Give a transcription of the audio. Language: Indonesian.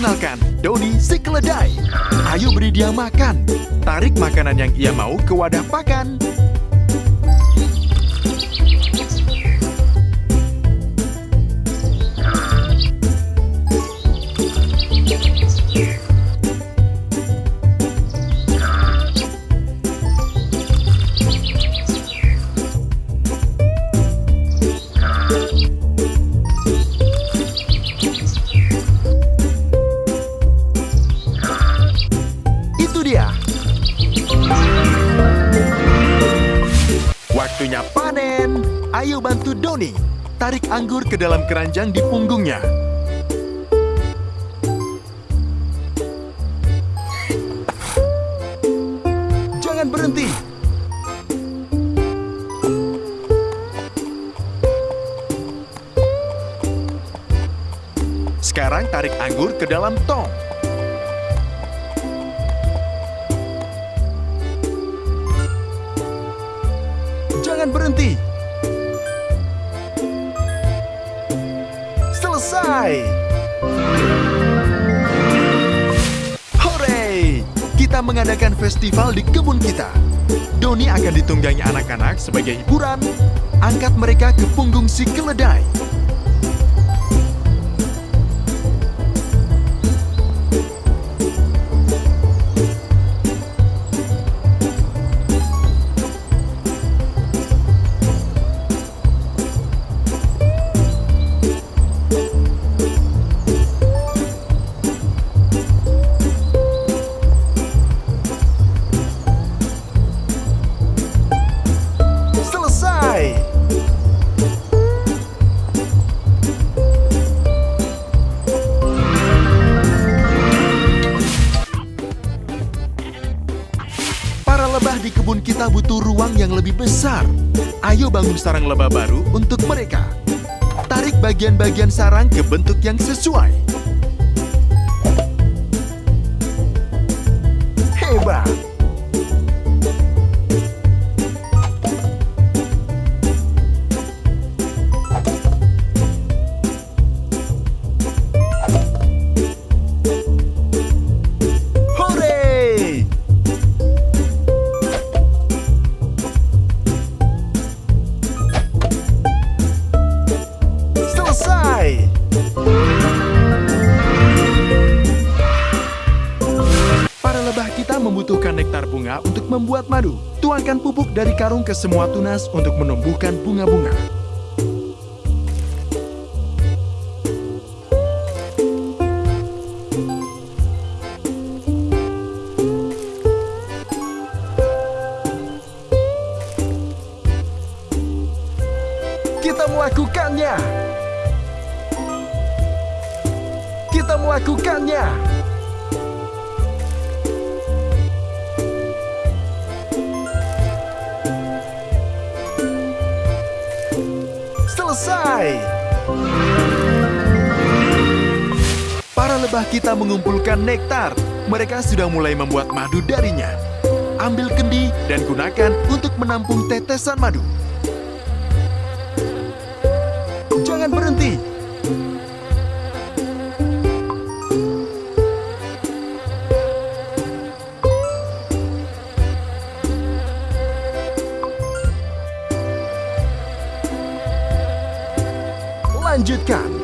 Perkenalkan, Doni si keledai. Ayo beri dia makan. Tarik makanan yang ia mau ke wadah pakan. Waktunya panen. Ayo bantu Doni. Tarik anggur ke dalam keranjang di punggungnya. Jangan berhenti. Sekarang tarik anggur ke dalam tong. Jangan berhenti. Selesai. Hore! Kita mengadakan festival di kebun kita. Doni akan ditunggangi anak-anak sebagai hiburan. Angkat mereka ke punggung si keledai. Para lebah di kebun kita butuh ruang yang lebih besar. Ayo bangun sarang lebah baru untuk mereka. Tarik bagian-bagian sarang ke bentuk yang sesuai. Kita membutuhkan nektar bunga untuk membuat madu. Tuangkan pupuk dari karung ke semua tunas untuk menumbuhkan bunga-bunga. Kita melakukannya. Kita melakukannya. Selesai. Para lebah kita mengumpulkan nektar. Mereka sudah mulai membuat madu darinya. Ambil kendi dan gunakan untuk menampung tetesan madu. Jangan berhenti. Lanjutkan.